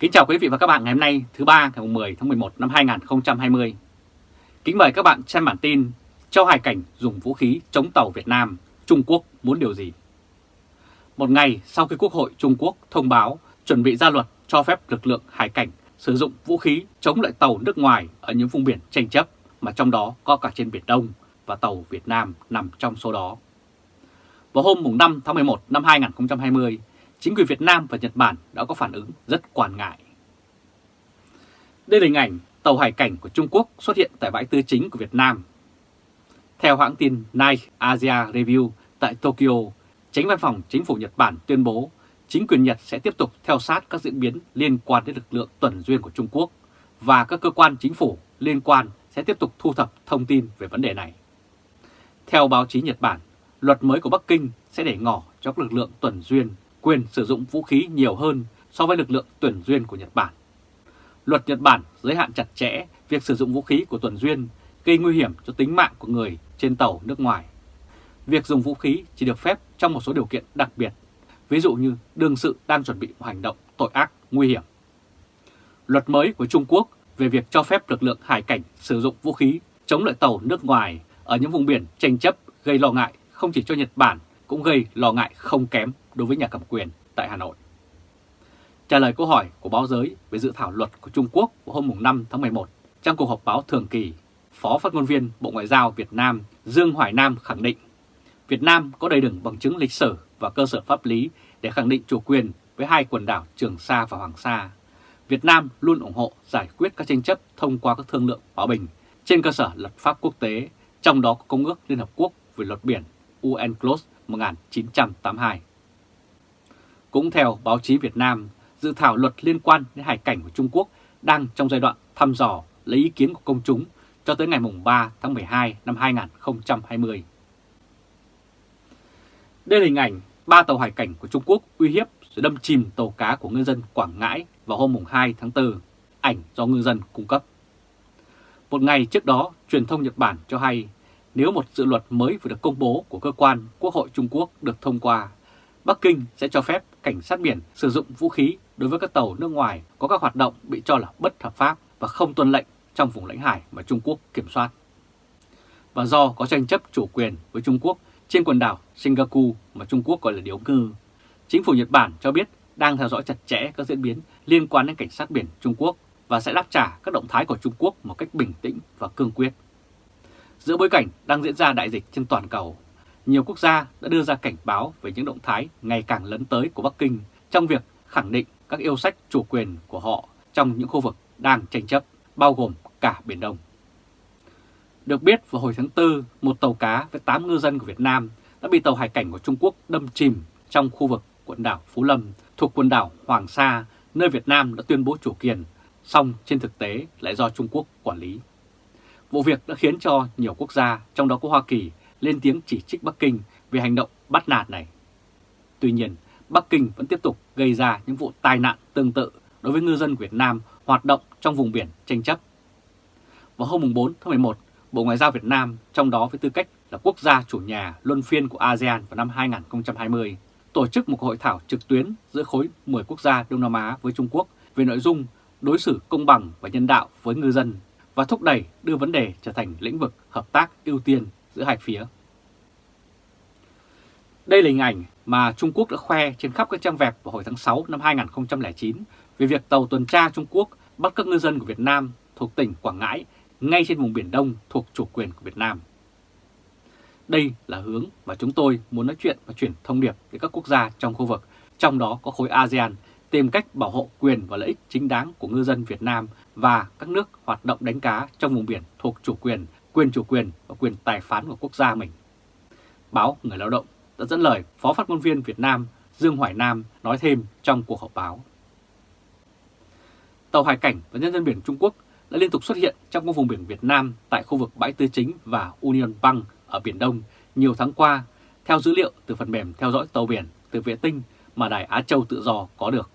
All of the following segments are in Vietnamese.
Kính chào quý vị và các bạn ngày hôm nay thứ ba ngày 10 tháng 11 năm 2020. Kính mời các bạn xem bản tin Châu Hải Cảnh dùng vũ khí chống tàu Việt Nam, Trung Quốc muốn điều gì? Một ngày sau khi Quốc hội Trung Quốc thông báo chuẩn bị ra luật cho phép lực lượng hải cảnh sử dụng vũ khí chống lại tàu nước ngoài ở những vùng biển tranh chấp mà trong đó có cả trên Biển Đông và tàu Việt Nam nằm trong số đó. Vào hôm 5 tháng 11 năm 2020, chính quyền Việt Nam và Nhật Bản đã có phản ứng rất quan ngại. Đây là hình ảnh tàu hải cảnh của Trung Quốc xuất hiện tại bãi tư chính của Việt Nam. Theo hãng tin Nike Asia Review tại Tokyo, Tránh văn phòng chính phủ Nhật Bản tuyên bố chính quyền Nhật sẽ tiếp tục theo sát các diễn biến liên quan đến lực lượng tuần duyên của Trung Quốc và các cơ quan chính phủ liên quan sẽ tiếp tục thu thập thông tin về vấn đề này. Theo báo chí Nhật Bản, luật mới của Bắc Kinh sẽ để ngỏ cho các lực lượng tuần duyên quyền sử dụng vũ khí nhiều hơn so với lực lượng tuần duyên của Nhật Bản. Luật Nhật Bản giới hạn chặt chẽ việc sử dụng vũ khí của tuần duyên gây nguy hiểm cho tính mạng của người trên tàu nước ngoài. Việc dùng vũ khí chỉ được phép trong một số điều kiện đặc biệt, ví dụ như đương sự đang chuẩn bị một hành động tội ác nguy hiểm. Luật mới của Trung Quốc về việc cho phép lực lượng hải cảnh sử dụng vũ khí chống lại tàu nước ngoài ở những vùng biển tranh chấp gây lo ngại không chỉ cho Nhật Bản cũng gây lo ngại không kém đối với nhà cầm quyền tại Hà Nội. Trả lời câu hỏi của báo giới về dự thảo luật của Trung Quốc vào hôm 5 tháng 11 trong cuộc họp báo thường kỳ, Phó phát ngôn viên Bộ Ngoại giao Việt Nam Dương Hoài Nam khẳng định Việt Nam có đầy đủ bằng chứng lịch sử và cơ sở pháp lý để khẳng định chủ quyền với hai quần đảo Trường Sa và Hoàng Sa. Việt Nam luôn ủng hộ giải quyết các tranh chấp thông qua các thương lượng hòa bình trên cơ sở luật pháp quốc tế, trong đó có Công ước Liên Hợp Quốc về luật biển UNCLOS 1982. Cũng theo báo chí Việt Nam, dự thảo luật liên quan đến hải cảnh của Trung Quốc đang trong giai đoạn thăm dò lấy ý kiến của công chúng cho tới ngày 3 tháng 12 năm 2020. Đây là hình ảnh ba tàu hải cảnh của Trung Quốc uy hiếp rồi đâm chìm tàu cá của ngư dân Quảng Ngãi vào hôm 2 tháng 4, ảnh do ngư dân cung cấp. Một ngày trước đó, truyền thông Nhật Bản cho hay nếu một dự luật mới vừa được công bố của cơ quan Quốc hội Trung Quốc được thông qua, Bắc Kinh sẽ cho phép cảnh sát biển sử dụng vũ khí đối với các tàu nước ngoài có các hoạt động bị cho là bất hợp pháp và không tuân lệnh trong vùng lãnh hải mà Trung Quốc kiểm soát. Và do có tranh chấp chủ quyền với Trung Quốc trên quần đảo Singapore mà Trung Quốc gọi là điếu ngư, chính phủ Nhật Bản cho biết đang theo dõi chặt chẽ các diễn biến liên quan đến cảnh sát biển Trung Quốc và sẽ đáp trả các động thái của Trung Quốc một cách bình tĩnh và cương quyết. Giữa bối cảnh đang diễn ra đại dịch trên toàn cầu, nhiều quốc gia đã đưa ra cảnh báo về những động thái ngày càng lớn tới của Bắc Kinh trong việc khẳng định các yêu sách chủ quyền của họ trong những khu vực đang tranh chấp, bao gồm cả Biển Đông. Được biết vào hồi tháng 4, một tàu cá với 8 ngư dân của Việt Nam đã bị tàu hải cảnh của Trung Quốc đâm chìm trong khu vực quần đảo Phú Lâm thuộc quần đảo Hoàng Sa, nơi Việt Nam đã tuyên bố chủ quyền, song trên thực tế lại do Trung Quốc quản lý. Vụ việc đã khiến cho nhiều quốc gia, trong đó có Hoa Kỳ, lên tiếng chỉ trích Bắc Kinh về hành động bắt nạt này. Tuy nhiên, Bắc Kinh vẫn tiếp tục gây ra những vụ tai nạn tương tự đối với ngư dân Việt Nam hoạt động trong vùng biển tranh chấp. Vào hôm 4 tháng 11, Bộ Ngoại giao Việt Nam, trong đó với tư cách là quốc gia chủ nhà luân phiên của ASEAN vào năm 2020, tổ chức một hội thảo trực tuyến giữa khối 10 quốc gia Đông Nam Á với Trung Quốc về nội dung đối xử công bằng và nhân đạo với ngư dân và thúc đẩy đưa vấn đề trở thành lĩnh vực hợp tác ưu tiên giữa hai phía. Đây là hình ảnh mà Trung Quốc đã khoe trên khắp các trang web vào hồi tháng 6 năm 2009 về việc tàu tuần tra Trung Quốc bắt các ngư dân của Việt Nam thuộc tỉnh Quảng Ngãi ngay trên vùng Biển Đông thuộc chủ quyền của Việt Nam. Đây là hướng mà chúng tôi muốn nói chuyện và chuyển thông điệp đến các quốc gia trong khu vực, trong đó có khối ASEAN, tìm cách bảo hộ quyền và lợi ích chính đáng của ngư dân Việt Nam và các nước hoạt động đánh cá trong vùng biển thuộc chủ quyền, quyền chủ quyền và quyền tài phán của quốc gia mình. Báo Người Lao động đã dẫn lời Phó phát ngôn viên Việt Nam Dương Hoài Nam nói thêm trong cuộc họp báo. Tàu hải cảnh và nhân dân biển Trung Quốc đã liên tục xuất hiện trong các vùng biển Việt Nam tại khu vực Bãi Tư Chính và Union Bank ở Biển Đông nhiều tháng qua, theo dữ liệu từ phần mềm theo dõi tàu biển từ vệ tinh mà Đài Á Châu Tự Do có được.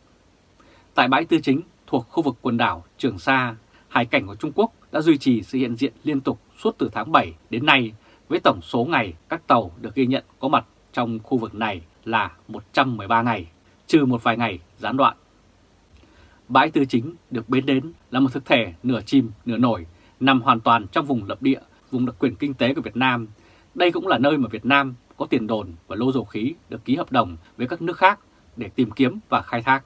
Tại Bãi Tư Chính thuộc khu vực quần đảo Trường Sa, hải cảnh của Trung Quốc đã duy trì sự hiện diện liên tục suốt từ tháng 7 đến nay với tổng số ngày các tàu được ghi nhận có mặt trong khu vực này là 113 ngày, trừ một vài ngày gián đoạn. bãi tư chính được biến đến là một thực thể nửa chìm nửa nổi, nằm hoàn toàn trong vùng lập địa, vùng đặc quyền kinh tế của Việt Nam. Đây cũng là nơi mà Việt Nam có tiền đồn và lô dầu khí được ký hợp đồng với các nước khác để tìm kiếm và khai thác.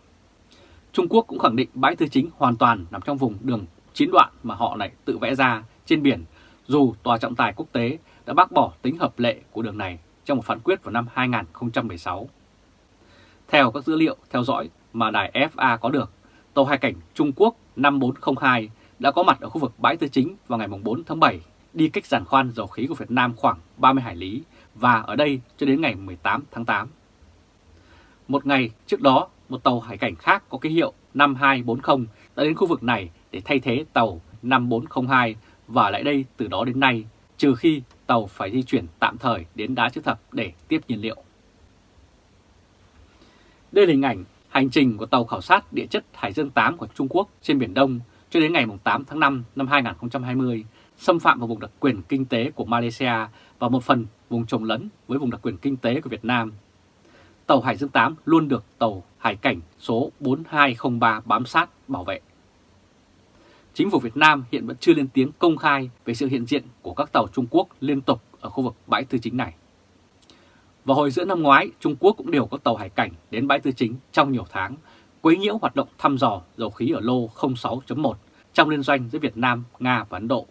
Trung Quốc cũng khẳng định bãi tư chính hoàn toàn nằm trong vùng đường chín đoạn mà họ lại tự vẽ ra trên biển, dù Tòa trọng tài quốc tế đã bác bỏ tính hợp lệ của đường này trong một phán quyết vào năm 2016. Theo các dữ liệu theo dõi mà đài FA có được, tàu hải cảnh Trung Quốc 5402 đã có mặt ở khu vực bãi tư chính vào ngày 4 tháng 7, đi cách giàn khoan dầu khí của Việt Nam khoảng 30 hải lý và ở đây cho đến ngày 18 tháng 8. Một ngày trước đó, một tàu hải cảnh khác có ký hiệu 5240 đã đến khu vực này để thay thế tàu 5402 và lại đây từ đó đến nay, trừ khi tàu phải di chuyển tạm thời đến đá chữ thập để tiếp nhiên liệu. Đây là hình ảnh hành trình của tàu khảo sát địa chất Hải Dương 8 của Trung Quốc trên Biển Đông cho đến ngày 8 tháng 5 năm 2020, xâm phạm vào vùng đặc quyền kinh tế của Malaysia và một phần vùng trồng lấn với vùng đặc quyền kinh tế của Việt Nam. Tàu Hải Dương 8 luôn được tàu Hải cảnh số 4203 bám sát bảo vệ. Chính phủ Việt Nam hiện vẫn chưa lên tiếng công khai về sự hiện diện của các tàu Trung Quốc liên tục ở khu vực bãi tư chính này. Vào hồi giữa năm ngoái, Trung Quốc cũng đều có tàu hải cảnh đến bãi tư chính trong nhiều tháng, quấy nhiễu hoạt động thăm dò dầu khí ở lô 06.1 trong liên doanh giữa Việt Nam, Nga và Ấn Độ.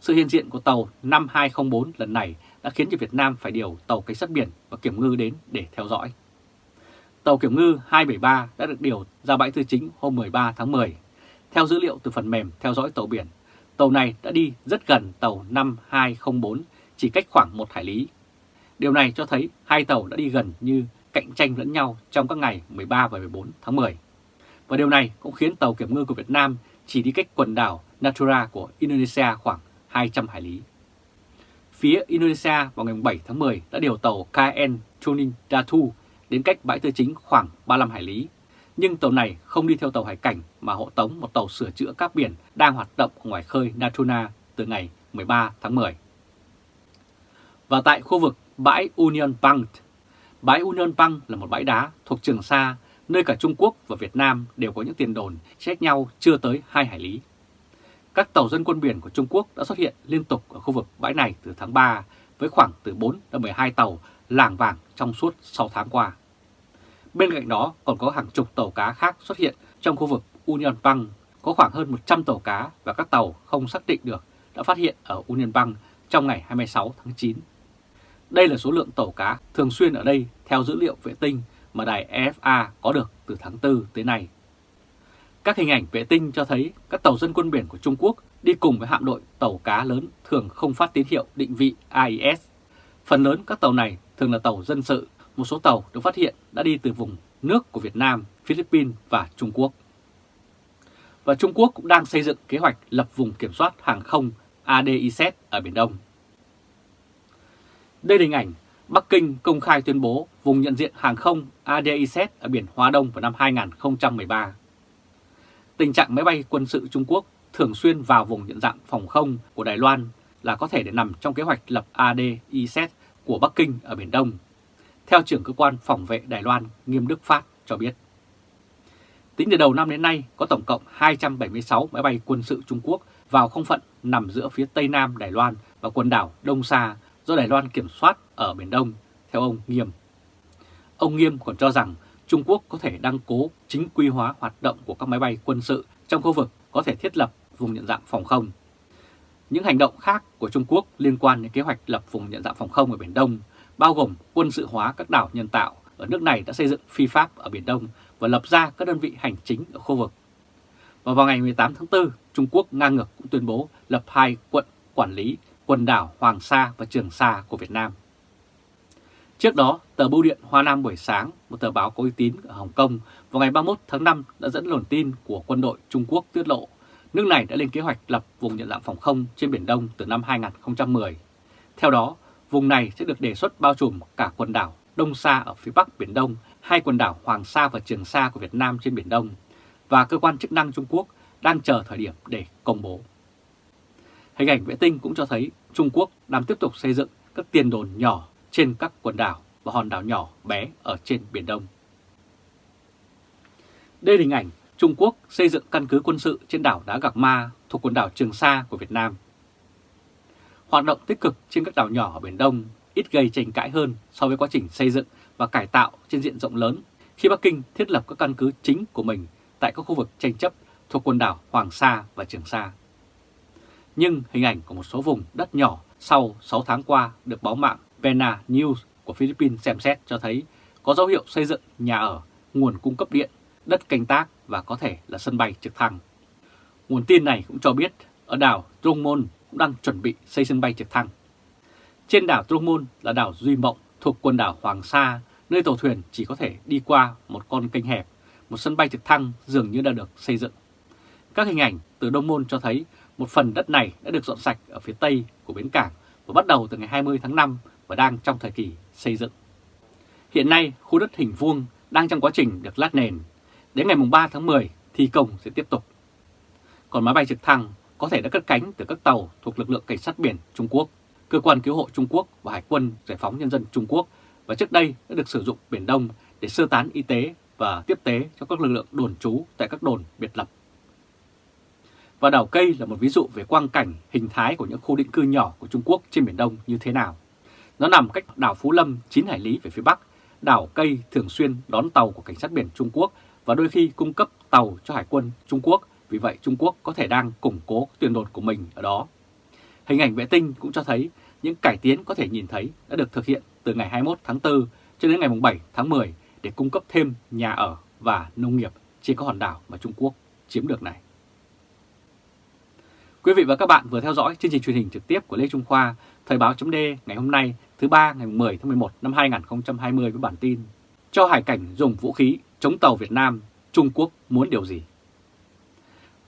Sự hiện diện của tàu 5204 lần này đã khiến cho Việt Nam phải điều tàu cảnh sát biển và kiểm ngư đến để theo dõi. Tàu kiểm ngư 273 đã được điều ra bãi tư chính hôm 13 tháng 10. Theo dữ liệu từ phần mềm theo dõi tàu biển, tàu này đã đi rất gần tàu 5204, chỉ cách khoảng một hải lý. Điều này cho thấy hai tàu đã đi gần như cạnh tranh lẫn nhau trong các ngày 13 và 14 tháng 10. Và điều này cũng khiến tàu kiểm ngư của Việt Nam chỉ đi cách quần đảo Natura của Indonesia khoảng 200 hải lý. Phía Indonesia vào ngày 7 tháng 10 đã điều tàu KN Chuning Datu đến cách bãi tư chính khoảng 35 hải lý. Nhưng tàu này không đi theo tàu hải cảnh mà hộ tống một tàu sửa chữa các biển đang hoạt động ngoài khơi Natuna từ ngày 13 tháng 10. Và tại khu vực bãi Union Bank, bãi Union Bank là một bãi đá thuộc Trường Sa, nơi cả Trung Quốc và Việt Nam đều có những tiền đồn chết nhau chưa tới 2 hải lý. Các tàu dân quân biển của Trung Quốc đã xuất hiện liên tục ở khu vực bãi này từ tháng 3 với khoảng từ 4 đến 12 tàu làng vàng trong suốt 6 tháng qua. Bên cạnh đó còn có hàng chục tàu cá khác xuất hiện trong khu vực Union Bank, có khoảng hơn 100 tàu cá và các tàu không xác định được đã phát hiện ở Union Bank trong ngày 26 tháng 9. Đây là số lượng tàu cá thường xuyên ở đây theo dữ liệu vệ tinh mà đài EFA có được từ tháng 4 tới nay. Các hình ảnh vệ tinh cho thấy các tàu dân quân biển của Trung Quốc đi cùng với hạm đội tàu cá lớn thường không phát tín hiệu định vị AIS. Phần lớn các tàu này thường là tàu dân sự, một số tàu được phát hiện đã đi từ vùng nước của Việt Nam, Philippines và Trung Quốc. Và Trung Quốc cũng đang xây dựng kế hoạch lập vùng kiểm soát hàng không ADIZ ở Biển Đông. Đây là hình ảnh Bắc Kinh công khai tuyên bố vùng nhận diện hàng không ADIZ ở biển Hoa Đông vào năm 2013. Tình trạng máy bay quân sự Trung Quốc thường xuyên vào vùng nhận dạng phòng không của Đài Loan là có thể để nằm trong kế hoạch lập ADIZ của Bắc Kinh ở Biển Đông, theo trưởng cơ quan phòng vệ Đài Loan Nghiêm Đức Phát cho biết. Tính từ đầu năm đến nay, có tổng cộng 276 máy bay quân sự Trung Quốc vào không phận nằm giữa phía Tây Nam Đài Loan và quần đảo Đông Sa do Đài Loan kiểm soát ở Biển Đông, theo ông Nghiêm. Ông Nghiêm còn cho rằng Trung Quốc có thể đăng cố chính quy hóa hoạt động của các máy bay quân sự trong khu vực có thể thiết lập vùng nhận dạng phòng không. Những hành động khác của Trung Quốc liên quan đến kế hoạch lập vùng nhận dạng phòng không ở Biển Đông, bao gồm quân sự hóa các đảo nhân tạo ở nước này đã xây dựng phi pháp ở Biển Đông và lập ra các đơn vị hành chính ở khu vực. Và vào ngày 18 tháng 4, Trung Quốc ngang ngược cũng tuyên bố lập hai quận quản lý quần đảo Hoàng Sa và Trường Sa của Việt Nam. Trước đó, tờ Bưu điện Hoa Nam buổi sáng, một tờ báo có uy tín ở Hồng Kông, vào ngày 31 tháng 5 đã dẫn luồn tin của quân đội Trung Quốc tiết lộ nước này đã lên kế hoạch lập vùng nhận dạng phòng không trên Biển Đông từ năm 2010. Theo đó, vùng này sẽ được đề xuất bao trùm cả quần đảo Đông Sa ở phía bắc Biển Đông, hai quần đảo Hoàng Sa và Trường Sa của Việt Nam trên Biển Đông, và cơ quan chức năng Trung Quốc đang chờ thời điểm để công bố. Hình ảnh vệ tinh cũng cho thấy Trung Quốc đang tiếp tục xây dựng các tiền đồn nhỏ trên các quần đảo và hòn đảo nhỏ bé ở trên Biển Đông. Đây là hình ảnh Trung Quốc xây dựng căn cứ quân sự trên đảo Đá Gạc Ma thuộc quần đảo Trường Sa của Việt Nam. Hoạt động tích cực trên các đảo nhỏ ở Biển Đông ít gây tranh cãi hơn so với quá trình xây dựng và cải tạo trên diện rộng lớn khi Bắc Kinh thiết lập các căn cứ chính của mình tại các khu vực tranh chấp thuộc quần đảo Hoàng Sa và Trường Sa. Nhưng hình ảnh của một số vùng đất nhỏ sau 6 tháng qua được báo mạng Pena News của Philippines xem xét cho thấy có dấu hiệu xây dựng nhà ở, nguồn cung cấp điện, đất canh tác và có thể là sân bay trực thăng. Nguồn tin này cũng cho biết ở đảo Trung Môn cũng đang chuẩn bị xây sân bay trực thăng. Trên đảo Trung Môn là đảo Duy Mộng thuộc quần đảo Hoàng Sa, nơi tàu thuyền chỉ có thể đi qua một con kênh hẹp, một sân bay trực thăng dường như đã được xây dựng. Các hình ảnh từ Đông Môn cho thấy một phần đất này đã được dọn sạch ở phía tây của bến cảng và bắt đầu từ ngày 20 tháng 5 và đang trong thời kỳ xây dựng. Hiện nay, khu đất hình vuông đang trong quá trình được lát nền. Đến ngày 3 tháng 10, thi công sẽ tiếp tục. Còn máy bay trực thăng có thể đã cất cánh từ các tàu thuộc lực lượng cảnh sát biển Trung Quốc, cơ quan cứu hộ Trung Quốc và Hải quân Giải phóng Nhân dân Trung Quốc và trước đây đã được sử dụng Biển Đông để sơ tán y tế và tiếp tế cho các lực lượng đồn trú tại các đồn biệt lập. Và đảo Cây là một ví dụ về quang cảnh hình thái của những khu định cư nhỏ của Trung Quốc trên Biển Đông như thế nào. Nó nằm cách đảo Phú Lâm 9 hải lý về phía Bắc. Đảo Cây thường xuyên đón tàu của cảnh sát biển Trung Quốc và đôi khi cung cấp tàu cho Hải quân Trung Quốc. Vì vậy Trung Quốc có thể đang củng cố tuyển đột của mình ở đó. Hình ảnh vệ tinh cũng cho thấy những cải tiến có thể nhìn thấy đã được thực hiện từ ngày 21 tháng 4 cho đến ngày 7 tháng 10 để cung cấp thêm nhà ở và nông nghiệp trên các hòn đảo mà Trung Quốc chiếm được này. Quý vị và các bạn vừa theo dõi chương trình truyền hình trực tiếp của Lê Trung Khoa, Thời báo chấm ngày hôm nay thứ ba ngày 10 tháng 11 năm 2020 với bản tin Cho hải cảnh dùng vũ khí chống tàu Việt Nam, Trung Quốc muốn điều gì?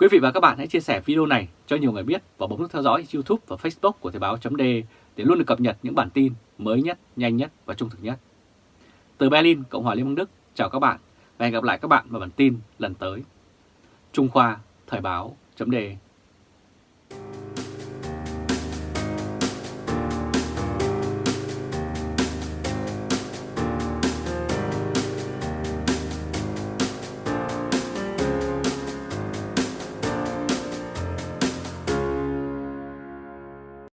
Quý vị và các bạn hãy chia sẻ video này cho nhiều người biết và bấm nút theo dõi YouTube và Facebook của Thời báo .de để luôn được cập nhật những bản tin mới nhất, nhanh nhất và trung thực nhất. Từ Berlin, Cộng hòa Liên bang Đức, chào các bạn và hẹn gặp lại các bạn vào bản tin lần tới. Trung Khoa, Thời báo .de